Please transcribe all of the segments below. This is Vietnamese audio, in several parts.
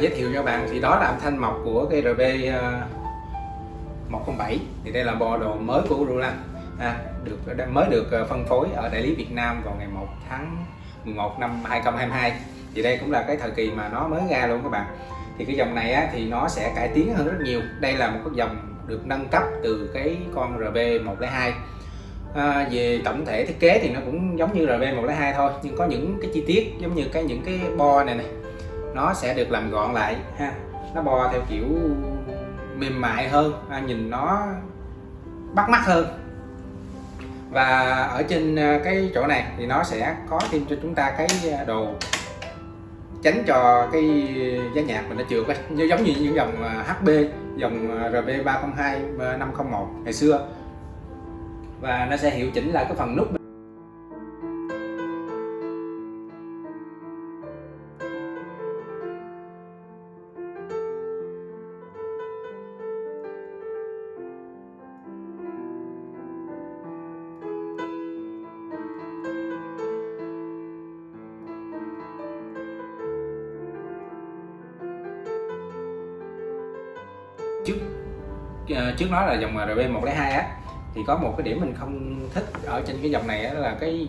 giới thiệu cho bạn thì đó là âm thanh mọc của cái RB 107 thì đây là bộ đồ mới của Roland à, được mới được à, phân phối ở đại lý Việt Nam vào ngày 1 tháng 11 năm 2022 thì đây cũng là cái thời kỳ mà nó mới ra luôn các bạn. Thì cái dòng này á, thì nó sẽ cải tiến hơn rất nhiều. Đây là một cái dòng được nâng cấp từ cái con RB102 à, về tổng thể thiết kế thì nó cũng giống như RB102 thôi nhưng có những cái chi tiết giống như cái những cái bo này này nó sẽ được làm gọn lại, ha. Nó bo theo kiểu mềm mại hơn ha. nhìn nó bắt mắt hơn. Và ở trên à, cái chỗ này thì nó sẽ có thêm cho chúng ta cái à, đồ tránh cho cái giá nhạc mình nó trượt như giống như những dòng à, HB dòng RB302 501 ngày xưa. Và nó sẽ hiệu chỉnh lại cái phần nút Ờ, trước nó là dòng RB102 á thì có một cái điểm mình không thích ở trên cái dòng này á, là cái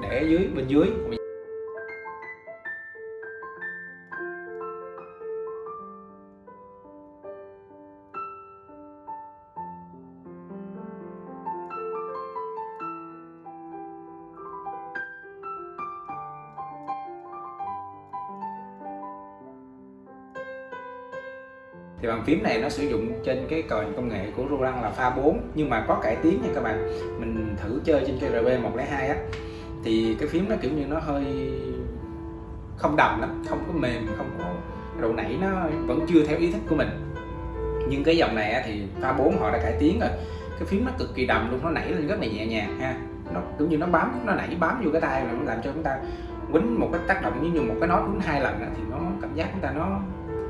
để dưới bên dưới. Thì bàn phím này nó sử dụng trên cái còi công nghệ của Roland là pha 4 nhưng mà có cải tiến nha các bạn. Mình thử chơi trên cây RB 102 á. Thì cái phím nó kiểu như nó hơi không đầm lắm, không có mềm, không có độ nảy, nó vẫn chưa theo ý thích của mình. Nhưng cái dòng này thì pha 4 họ đã cải tiến rồi. Cái phím nó cực kỳ đầm luôn, nó nảy lên rất là nhẹ nhàng ha. Nó cũng như nó bám, nó nảy bám vô cái tay nó làm cho chúng ta quýnh một cái tác động như một cái nốt quýnh hai lần thì nó cảm giác chúng ta nó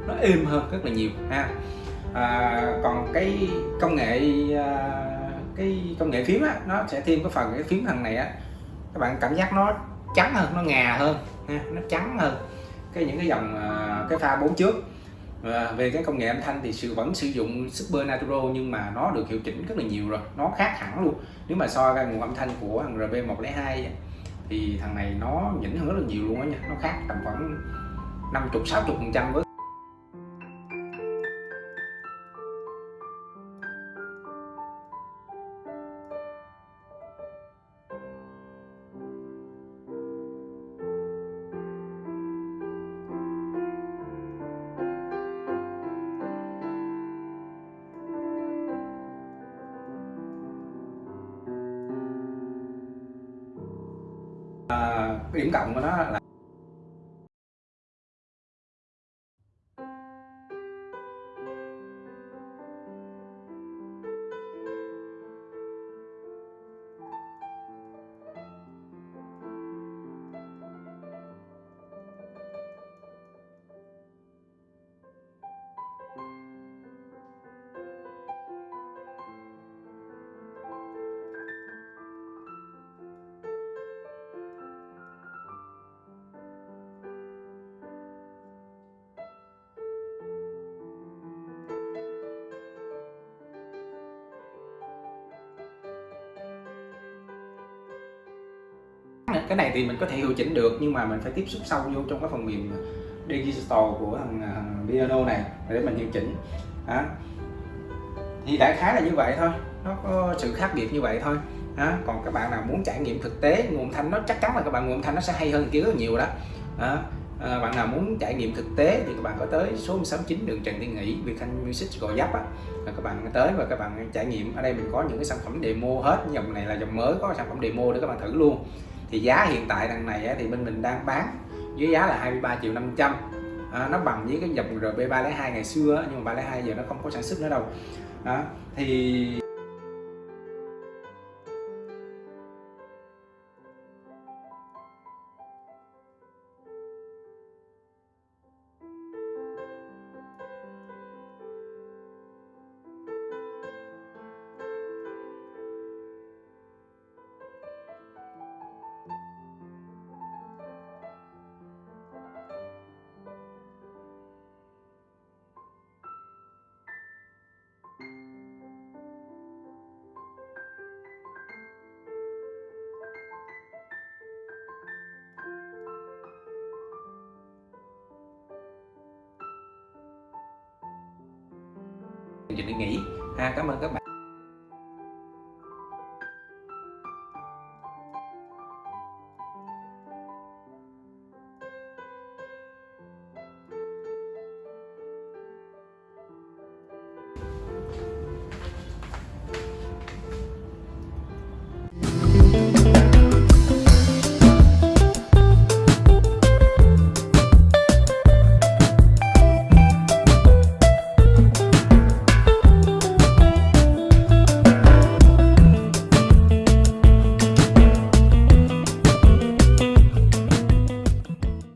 nó êm hơn rất là nhiều ha. À, còn cái công nghệ à, cái công nghệ phím á nó sẽ thêm cái phần cái phím thằng này á các bạn cảm giác nó trắng hơn nó ngà hơn ha, nó trắng hơn cái những cái dòng à, cái pha bốn trước. À, về cái công nghệ âm thanh thì sự vẫn sử dụng Super Natural nhưng mà nó được hiệu chỉnh rất là nhiều rồi nó khác hẳn luôn. Nếu mà so ra nguồn âm thanh của thằng RB102 thì thằng này nó nhỉnh hơn rất là nhiều luôn á nha nó khác tầm khoảng 50 60 phần trăm với cái điểm cộng của nó là cái này thì mình có thể hiệu chỉnh được nhưng mà mình phải tiếp xúc sâu vô trong cái phần mềm digital của thằng, thằng piano này để mình hiệu chỉnh. Đó. thì đại khái là như vậy thôi. Nó có sự khác biệt như vậy thôi. Đó. còn các bạn nào muốn trải nghiệm thực tế nguồn thanh nó chắc chắn là các bạn nguồn thanh nó sẽ hay hơn kia rất nhiều đó, đó. À, bạn nào muốn trải nghiệm thực tế thì các bạn có tới số 169 đường Trần Thiên Nghị Việt Thanh Music Gò giáp á. Là các bạn tới và các bạn trải nghiệm. Ở đây mình có những cái sản phẩm demo hết. Dòng này là dòng mới có sản phẩm demo để các bạn thử luôn thì giá hiện tại đằng này thì bên mình đang bán với giá là 23 triệu 500 à, nó bằng với cái dòng RB302 ngày xưa nhưng mà 302 giờ nó không có sản xuất nữa đâu. Đó thì chương trình đi nghỉ. Ha cảm ơn các bạn.